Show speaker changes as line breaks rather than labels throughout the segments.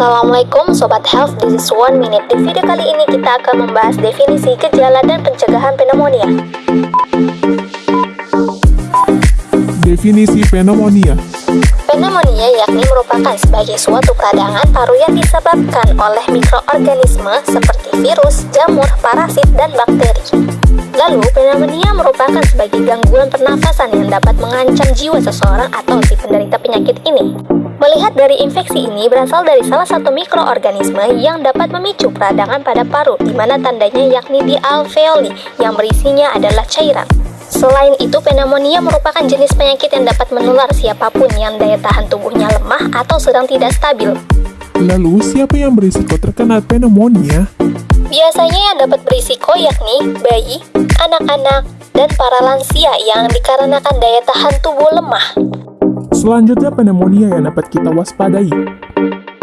Assalamualaikum Sobat Health, this is one minute. Di video kali ini kita akan membahas definisi gejala dan pencegahan pneumonia.
Definisi pneumonia
Pneumonia yakni merupakan sebagai suatu peradangan paru yang disebabkan oleh mikroorganisme seperti virus, jamur, parasit, dan bakteri. Lalu, pneumonia merupakan sebagai gangguan pernafasan yang dapat mengancam jiwa seseorang atau si penderita penyakit ini. Melihat dari infeksi ini berasal dari salah satu mikroorganisme yang dapat memicu peradangan pada paru, di mana tandanya yakni di alveoli yang berisinya adalah cairan. Selain itu, pneumonia merupakan jenis penyakit yang dapat menular siapa pun yang daya tahan tubuhnya lemah atau sedang tidak stabil.
Lalu, siapa yang berisiko terkena pneumonia?
Biasanya yang dapat berisiko yakni bayi, anak-anak, dan para lansia yang dikarenakan daya tahan tubuh lemah.
Selanjutnya, pneumonia yang dapat kita waspadai.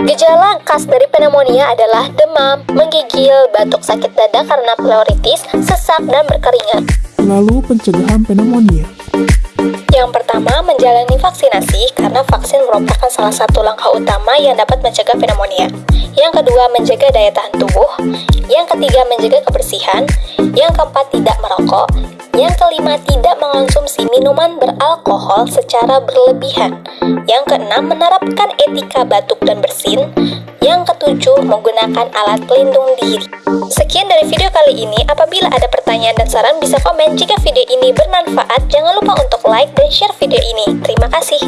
Gejala khas dari pneumonia adalah demam, menggigil, batuk sakit dada karena pleuritis, sesak, dan berkeringat.
Lalu, pencegahan pneumonia.
Yang pertama, menjalani vaksinasi karena vaksin merupakan salah satu langkah utama yang dapat mencegah pneumonia. Yang kedua, menjaga daya tahan tubuh. Ketiga, menjaga kebersihan. Yang keempat, tidak merokok. Yang kelima, tidak mengonsumsi minuman beralkohol secara berlebihan. Yang keenam, menerapkan etika batuk dan bersin. Yang ketujuh, menggunakan alat pelindung diri. Sekian dari video kali ini. Apabila ada pertanyaan dan saran, bisa komen. Jika video ini bermanfaat, jangan lupa untuk like dan share video ini. Terima kasih.